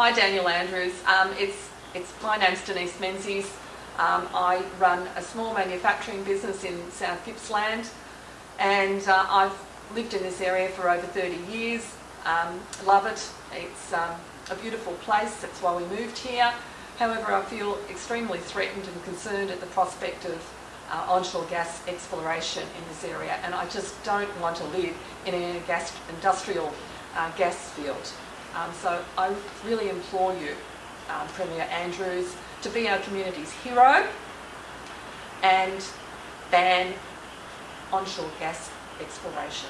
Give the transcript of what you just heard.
Hi, Daniel Andrews. Um, it's, it's, my name's Denise Menzies. Um, I run a small manufacturing business in South Gippsland and uh, I've lived in this area for over 30 years. Um, love it. It's um, a beautiful place. That's why we moved here. However, I feel extremely threatened and concerned at the prospect of uh, onshore gas exploration in this area and I just don't want to live in a gas industrial uh, gas field. Um, so I really implore you, um, Premier Andrews, to be our community's hero and ban onshore gas exploration.